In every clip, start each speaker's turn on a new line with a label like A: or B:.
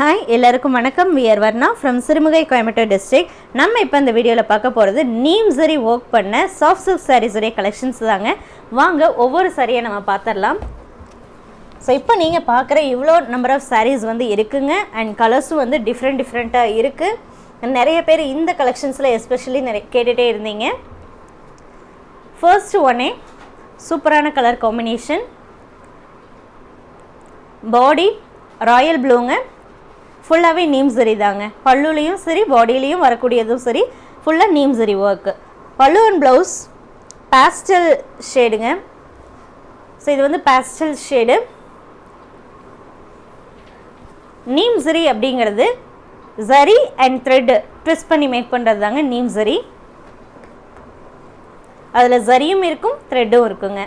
A: Hi எல்லாருக்கும் வணக்கம். We're Varna from Sirumugai Coimbatore district நம்ம இப்போ இந்த வீடியோவில் பார்க்க போகிறது நீம் சரி ஒர்க் பண்ண சாஃப்ட் சில்க் சாரீஸுடைய கலெக்ஷன்ஸ் தாங்க. வாங்க ஒவ்வொரு சாரியை நம்ம பார்த்துடலாம். ஸோ இப்போ நீங்கள் பார்க்குற இவ்வளோ நம்பர் ஆஃப் சாரீஸ் வந்து இருக்குங்க. அண்ட் கலர்ஸும் வந்து டிஃப்ரெண்ட் டிஃப்ரெண்ட்டாக இருக்குது நிறைய பேர் இந்த கலெக்ஷன்ஸில் எஸ்பெஷலி நிறைய கேட்டுகிட்டே இருந்தீங்க. ஃபர்ஸ்ட் ஒன்னே சூப்பரான கலர் காம்பினேஷன் பாடி ராயல் ப்ளூங்க ஃபுல்லாகவே நீம் சரி தாங்க. பல்லுலேயும் சரி பாடியிலையும் வரக்கூடியதும் சரி ஃபுல்லாக நீம் சரி work pallu and blouse pastel ஷேடுங்க so இது வந்து பேஸ்டல் ஷேடு நீம் சரி அப்படிங்கிறது சரி அண்ட் த்ரெட்டு ட்விஸ்ட் பண்ணி மேக் பண்ணுறது தாங்க நீம் சரி அதில் சரியும் இருக்கும் த்ரெட்டும் இருக்குங்க.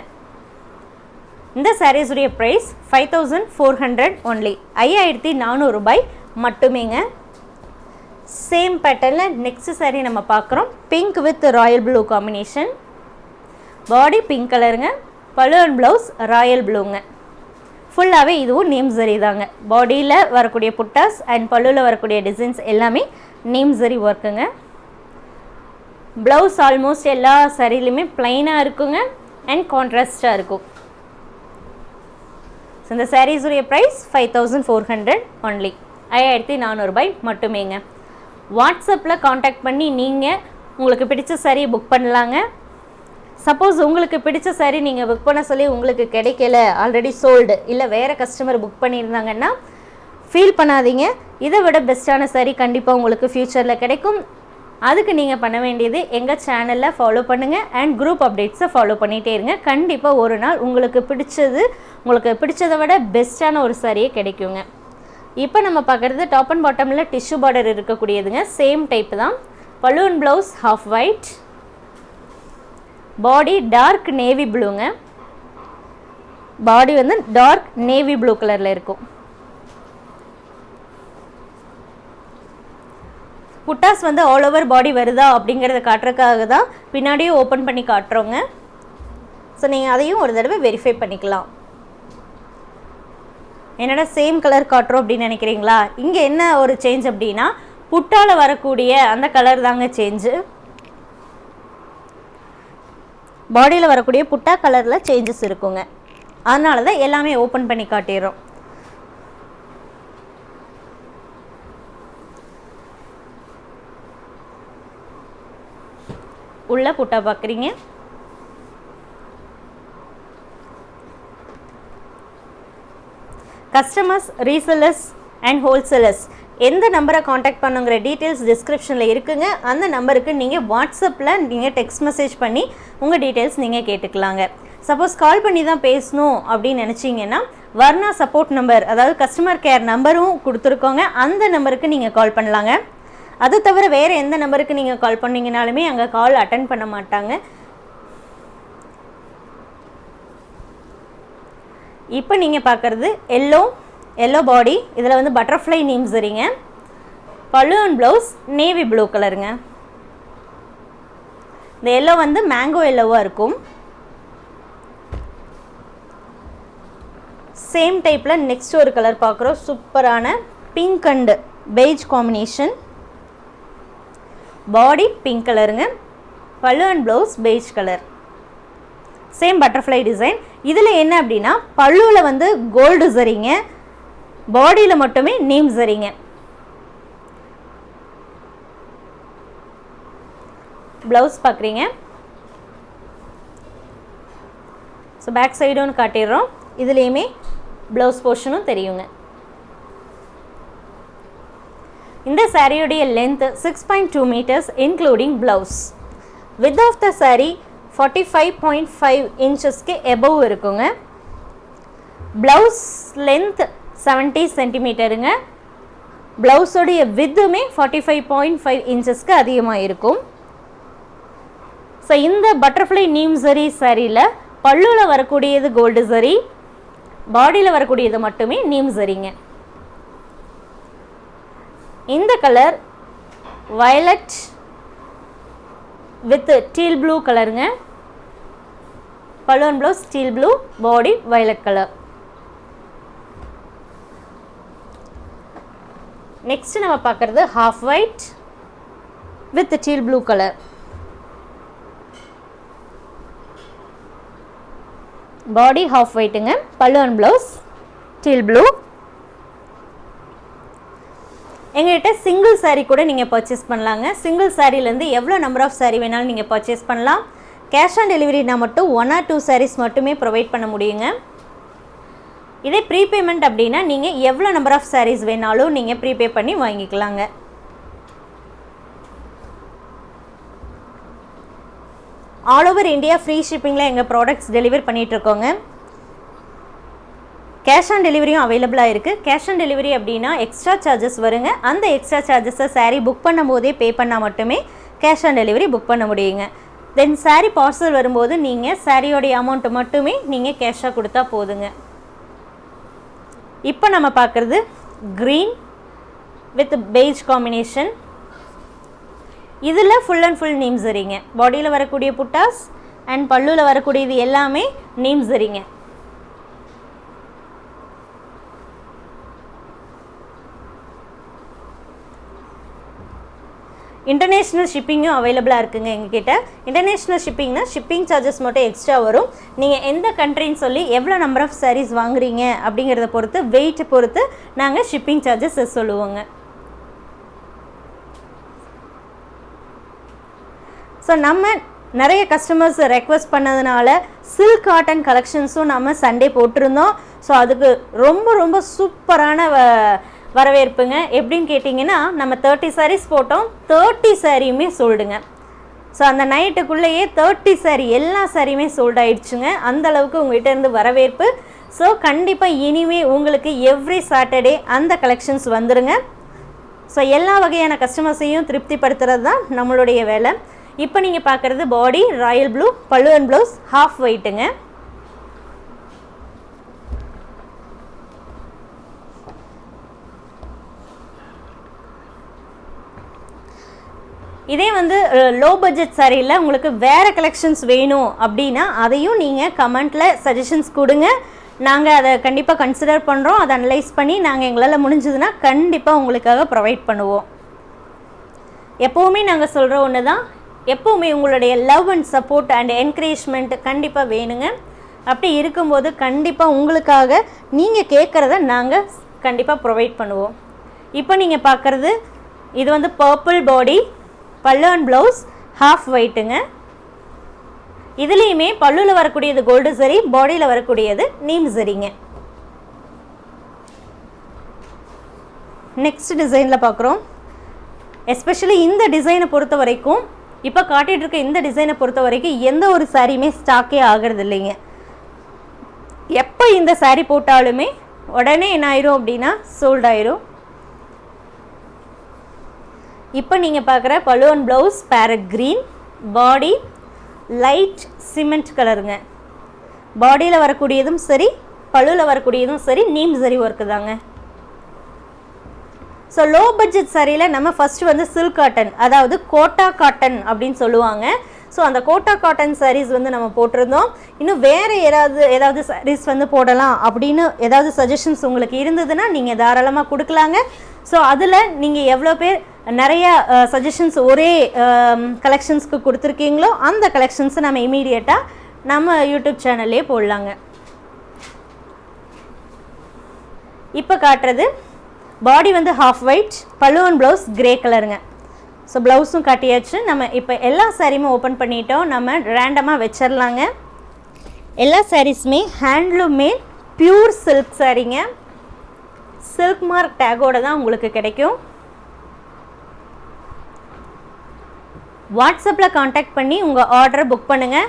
A: இந்த சாரீஸுடைய price five thousand four hundred only ஐயாயிரத்தி நானூறு ரூபாய் மட்டுமேங்க. சேம் பேட்டர்னில் நெக்ஸ்ட் saree நம்ம பார்க்குறோம். Pink with royal blue combination body pink கலருங்க பழு அண்ட் ப்ளவுஸ் ராயல் ப்ளூங்க ஃபுல்லாகவே இதுவும் நேம் சரி தாங்க. பாடியில் வரக்கூடிய புட்டாஸ் அண்ட் பல்லுவில் வரக்கூடிய டிசைன்ஸ் எல்லாமே நேம் சரி ஒர்க்குங்க ப்ளவுஸ் ஆல்மோஸ்ட் எல்லா சரிலையுமே ப்ளைனாக இருக்குங்க அண்ட் கான்ட்ராஸ்டாக இருக்கும். ஸோ இந்த சாரீஸுடைய price five thousand four hundred only ஐயாயிரத்தி நானூறுபாய் மட்டுமேங்க. வாட்ஸ்அப்பில் காண்டாக்ட் பண்ணி நீங்கள் உங்களுக்கு பிடிச்ச saree புக் பண்ணலாங்க. சப்போஸ் உங்களுக்கு பிடிச்ச saree நீங்கள் புக் பண்ண சொல்லி உங்களுக்கு கிடைக்கல ஆல்ரெடி சோல்டு இல்லை வேறு கஸ்டமர் புக் பண்ணியிருந்தாங்கன்னா ஃபீல் பண்ணாதீங்க. இதை விட பெஸ்ட்டான saree கண்டிப்பாக உங்களுக்கு ஃப்யூச்சரில் கிடைக்கும். அதுக்கு நீங்கள் பண்ண வேண்டியது எங்கள் சேனலில் ஃபாலோ பண்ணுங்கள் அண்ட் குரூப் அப்டேட்ஸை ஃபாலோ பண்ணிகிட்டே இருங்க. கண்டிப்பாக ஒரு நாள் உங்களுக்கு பிடிச்சது உங்களுக்கு பிடிச்சதை விட பெஸ்ட்டான ஒரு சாரியே கிடைக்குங்க. இப்போ நம்ம பார்க்குறது டாப் அண்ட் பாட்டமில் டிஷ்யூ பார்டர் இருக்கக்கூடியதுங்க. சேம் டைப் தான். Balloon blouse half white body dark navy ப்ளூங்க body வந்து டார்க் நேவி ப்ளூ கலரில் இருக்கும். புட்டாஸ் வந்து ஆல் ஓவர் பாடி வருதா அப்படிங்கிறத காட்டுறதுக்காக தான் பின்னாடியும் ஓப்பன் பண்ணி காட்டுறோங்க. ஸோ நீங்கள் அதையும் ஒரு தடவை வெரிஃபை பண்ணிக்கலாம். என்னடா சேம் கலர் காட்டுறோம் அப்படின்னு நினைக்கிறீங்களா? இங்கே என்ன ஒரு சேஞ்ச் அப்படின்னா புட்டால் வரக்கூடிய அந்த கலர் தாங்க சேஞ்சு பாடியில் வரக்கூடிய புட்டா கலரில் சேஞ்சஸ் இருக்குங்க. அதனால தான் எல்லாமே ஓப்பன் பண்ணி காட்டிடுறோம். உள்ள புட்டா பார்க்குறீங்க கஸ்டமர்ஸ் ரீசெல்லர்ஸ் அண்ட் ஹோல்சேலர்ஸ் எந்த நம்பரை காண்டாக்ட் பண்ணுங்கிற டீட்டெயில்ஸ் டிஸ்கிரிப்ஷனில் இருக்குங்க. அந்த நம்பருக்கு நீங்கள் வாட்ஸ்அப்பில் நீங்கள் டெக்ஸ்ட் மெசேஜ் பண்ணி உங்கள் டீட்டெயில்ஸ் நீங்கள் கேட்டுக்கலாங்க. சப்போஸ் கால் பண்ணி தான் பேசணும் அப்படின்னு நினச்சிங்கன்னா வர்ணா சப்போர்ட் நம்பர் அதாவது கஸ்டமர் கேர் நம்பரும் கொடுத்துருக்கோங்க. அந்த நம்பருக்கு நீங்கள் கால் பண்ணலாங்க. அது தவிர வேறு எந்த நம்பருக்கு நீங்கள் கால் பண்ணீங்கனாலுமே அங்கே கால் அட்டன் பண்ண மாட்டாங்க. இப்போ நீங்கள் பார்க்குறது எல்லோ எல்லோ பாடி இதில் வந்து பட்டர்ஃப்ளை நீம்ஸ் இருங்க balloon and blouse navy blue கலருங்க இந்த எல்லோ வந்து மேங்கோ எல்லோவாக இருக்கும். சேம் டைப்பில் நெக்ஸ்ட் ஒரு கலர் பார்க்குறோம் சூப்பரான pink and beige combination body pink கலருங்க பல்லு and blouse beige colour same butterfly design இதில் என்ன அப்படின்னா பல்லுவில் வந்து கோல்டு சரிங்க பாடியில் மட்டுமே நேம் சரிங்க. ப்ளவுஸ் பார்க்குறீங்க ஸோ பேக் சைடும் காட்டிடுறோம். இதுலேயுமே ப்ளவுஸ் போர்ஷனும் தெரியுங்க. இந்த சாரியுடைய length six point two metres including blouse width of the sari forty five point five இன்ச்சஸ்க்கு above இருக்குங்க. ப்ளவுஸ் லென்த் செவன்ட்டி சென்டிமீட்டருங்க ப்ளவுஸோடைய வித்துமே ஃபார்ட்டி ஃபைவ் பாயிண்ட் ஃபைவ் இன்ச்சஸ்க்கு அதிகமாக இருக்கும். ஸோ இந்த பட்டர்ஃப்ளை நீம் சரி சரியில் பல்லுவில் வரக்கூடியது கோல்டு சரி பாடியில் வரக்கூடியது மட்டுமே நீம் சரிங்க இந்த colour violet with teal blue கலருங்க balloon blouse steel blue body violet colour next நம்ம பார்க்குறது half white with teal blue colour body half ஒயிட்டுங்க பல்லு ப்ளவுஸ் டீல் ப்ளூ எங்கள்கிட்ட சிங்கிள் சாரீ கூட நீங்கள் பர்ச்சேஸ் பண்ணலாங்க. சிங்கிள் சாரீலேருந்து எவ்வளோ நம்பர் ஆஃப் சாரீ வேணாலும் நீங்கள் பர்ச்சேஸ் பண்ணலாம். கேஷ் ஆன் டெலிவரினா மட்டும் ஒன் ஆர் டூ சாரீஸ் மட்டுமே ப்ரொவைட் பண்ண முடியுங்க. இதே ப்ரீபேமெண்ட் அப்படின்னா நீங்கள் எவ்வளோ நம்பர் ஆஃப் சாரீஸ் வேணாலும் நீங்கள் ப்ரீபே பண்ணி வாங்கிக்கலாங்க. ஆல் ஓவர் இந்தியா ஃப்ரீ ஷிப்பிங்கில் எங்கள் ப்ராடக்ட்ஸ் டெலிவர் பண்ணிகிட்ருக்கோங்க கேஷ் ஆன் டெலிவரியும் அவைலபிளாக இருக்குது கேஷ் ஆன் டெலிவரி அப்படின்னா எக்ஸ்ட்ரா சார்ஜஸ் வருங்க. அந்த எக்ஸ்ட்ரா சார்ஜஸை சாரீ புக் பண்ணும் போதே பே பண்ணால் மட்டுமே கேஷ் ஆன் டெலிவரி புக் பண்ண முடியுங்க. தென் சாரீ பார்சல் வரும்போது நீங்கள் சாரியோடைய அமௌண்ட்டு மட்டுமே நீங்கள் கேஷாக கொடுத்தா போதுங்க. இப்போ நம்ம பார்க்குறது க்ரீன் வித் பெய்ஜ் காம்பினேஷன் இதில் ஃபுல் அண்ட் ஃபுல் நீம் சரிங்க பாடியில் வரக்கூடிய புட்டாஸ் அண்ட் பல்லுவில் வரக்கூடியது எல்லாமே நீம் சரிங்க இன்டர்நேஷ்னல் ஷிப்பிங்கும் அவைலபிளாக இருக்குங்க எங்ககிட்ட. இன்டர்நேஷ்னல் ஷிப்பிங்னா ஷிப்பிங் சார்ஜஸ் மட்டும் எக்ஸ்ட்ரா வரும். நீங்கள் எந்த கண்ட்ரின்னு சொல்லி எவ்வளோ நம்பர் ஆஃப் சாரீஸ் வாங்குறீங்க அப்படிங்கிறத பொறுத்து வெயிட்டை பொறுத்து நாங்கள் ஷிப்பிங் சார்ஜஸ் சொல்லுவோங்க. ஸோ நம்ம நிறைய கஸ்டமர்ஸ் ரெக்வஸ்ட் பண்ணதுனால சில்க் காட்டன் கலெக்ஷன்ஸும் நம்ம சண்டே போட்டிருந்தோம். ஸோ அதுக்கு ரொம்ப ரொம்ப சூப்பரான வரவேற்புங்க. எப்படின்னு கேட்டிங்கன்னா நம்ம தேர்ட்டி சாரீஸ் போட்டோம். தேர்ட்டி சாரியுமே சோல்டுங்க ஸோ அந்த நைட்டுக்குள்ளேயே தேர்ட்டி சாரி எல்லா சாரியுமே சோல்ட் ஆயிடுச்சுங்க. அந்த அளவுக்கு உங்கள்கிட்ட இருந்து வரவேற்பு. ஸோ கண்டிப்பாக இனிமே உங்களுக்கு எவ்ரி சாட்டர்டே அந்த கலெக்ஷன்ஸ் வந்துடுங்க ஸோ எல்லா வகையான கஸ்டமர்ஸையும் திருப்திப்படுத்துறது தான் நம்மளுடைய வேலை. இப்போ நீங்கள் பார்க்குறது பாடி ராயல் ப்ளூ பழுவன் ப்ளவுஸ் ஹாஃப் ஒயிட்டுங்க இதே வந்து லோ பட்ஜெட் சாரியில் உங்களுக்கு வேறு கலெக்ஷன்ஸ் வேணும் அப்படின்னா அதையும் நீங்கள் கமெண்ட்டில் சஜஷன்ஸ் கொடுங்க. நாங்கள் அதை கண்டிப்பாக கன்சிடர் பண்ணுறோம் அதை அனலைஸ் பண்ணி நாங்கள் எங்களால் முடிஞ்சதுன்னா கண்டிப்பாக உங்களுக்காக ப்ரொவைட் பண்ணுவோம். எப்போவுமே நாங்கள் சொல்கிற ஒன்று தான் எப்போவுமே உங்களுடைய love and support and encouragement கண்டிப்பாக வேணுங்க. அப்படி இருக்கும்போது கண்டிப்பாக உங்களுக்காக நீங்கள் கேட்குறத நாங்கள் கண்டிப்பாக ப்ரொவைட் பண்ணுவோம். இப்போ நீங்கள் பார்க்குறது இது வந்து பர்பிள் பாடி பல்லுவன் ப்ளவுஸ் ஹாஃப் ஒயிட்டுங்க இதுலேயுமே பல்லுவில் வரக்கூடியது கோல்டு சரி பாடியில் வரக்கூடியது நீம் சரிங்க. நெக்ஸ்ட் டிசைனில் பார்க்குறோம் எஸ்பெஷலி இந்த டிசைனை பொறுத்த வரைக்கும் இப்போ காட்டிகிட்டு இருக்க இந்த டிசைனை பொறுத்த வரைக்கும் எந்த ஒரு சாரியுமே ஸ்டாக்கே ஆகிறது இல்லைங்க எப்போ இந்த சாரீ போட்டாலுமே உடனே என்ன ஆயிரும் அப்படின்னா சோல்ட் ஆயிரும். இப்போ நீங்கள் பார்க்குற பலுவன் blouse parrot green body light cement கலருங்க பாடியில் வரக்கூடியதும் சரி பழுவில் வரக்கூடியதும் சரி நீம் சரி ஒர்க்கு தாங்க. ஸோ லோ பட்ஜெட் சரியில் நம்ம ஃபஸ்ட்டு வந்து சில்க் காட்டன் அதாவது கோட்டா காட்டன் அப்படின்னு சொல்லுவாங்க. ஸோ அந்த கோட்டா காட்டன் சாரீஸ் வந்து நம்ம போட்டிருந்தோம். இன்னும் வேறு ஏதாவது ஏதாவது சாரீஸ் வந்து போடலாம் அப்படின்னு ஏதாவது சஜஷன்ஸ் உங்களுக்கு இருந்ததுன்னா நீங்கள் தாராளமாக கொடுக்கலாங்க. ஸோ அதில் நீங்கள் எவ்வளோ பேர் நிறைய சஜஷன்ஸ் ஒரே கலெக்ஷன்ஸ்க்கு கொடுத்துருக்கீங்களோ அந்த கலெக்ஷன்ஸை நம்ம இமீடியட்டாக நம்ம யூடியூப் சேனல்லே போடலாங்க. இப்போ காட்டுறது பாடி வந்து ஹாஃப் ஒயிட் பல்லுவன் ப்ளவுஸ் கிரே கலருங்க ஸோ ப்ளவுஸும் காட்டியாச்சு. நம்ம இப்போ எல்லா சாரியுமே ஓப்பன் பண்ணிட்டோம். நம்ம ரேண்டமாக வச்சிடலாங்க எல்லா சாரீஸுமே ஹேண்ட்லூமே ப்யூர் பியூர் சில்க் சாரீங்க சில்க் மார்க் டேகோட தான் உங்களுக்கு கிடைக்கும். வாட்ஸ்அப்பில் காண்டாக்ட் பண்ணி உங்கள் ஆர்டரை புக் பண்ணுங்கள்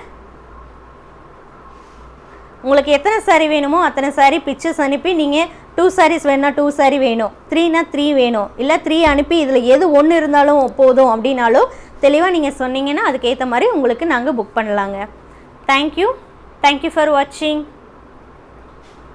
A: உங்களுக்கு எத்தனை சாரீ வேணுமோ அத்தனை சாரீ பிக்சர்ஸ் அனுப்பி நீங்கள் டூ சாரீஸ் வேணும்னா டூ சாரீ வேணும். த்ரீனா த்ரீ வேணும். இல்லை த்ரீ அனுப்பி இதில் எது ஒன்று இருந்தாலும் போதும் அப்படின்னாலும் தெளிவாக நீங்கள் சொன்னீங்கன்னா அதுக்கேற்ற மாதிரி உங்களுக்கு நாங்கள் புக் பண்ணலாங்க. தேங்க்யூ தேங்க்யூ ஃபார் வாட்சிங்